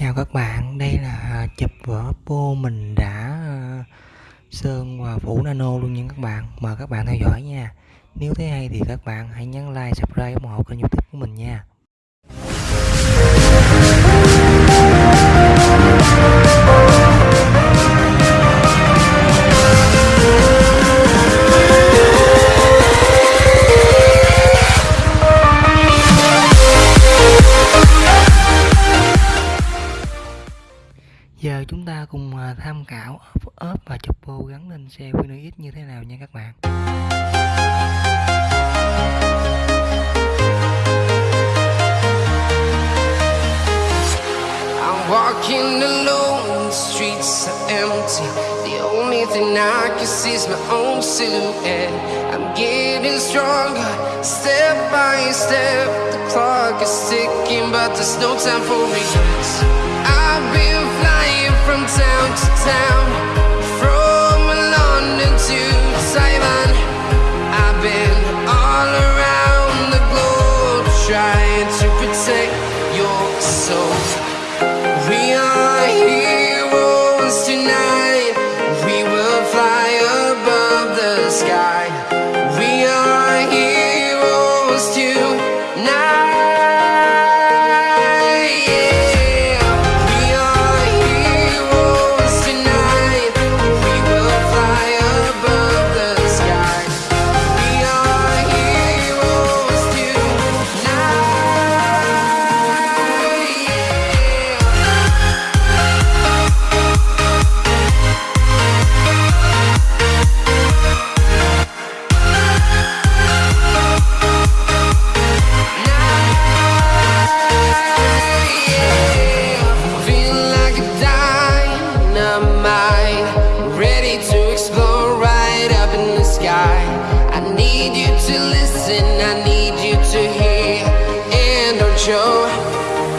Chào các bạn, đây là à, chụp vỏ Oppo mình đã à, sơn và phủ nano luôn nha các bạn. Mời các bạn theo dõi nha. Nếu thấy hay thì các bạn hãy nhấn like, subscribe, ủng hộ kênh youtube của mình nha. Giờ chúng ta cùng à, tham khảo ốp và chụp bô gắn lên xe Winner X như thế nào nha các bạn. I'm walking alone, the streets are empty. The only thing I can see is my own silhouette. I'm getting stronger, step by step. The clock is ticking, but there's no time for regrets. I've been protect your soul We are heroes tonight. We will fly above the sky to listen, I need you to hear, and don't show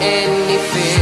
any fear.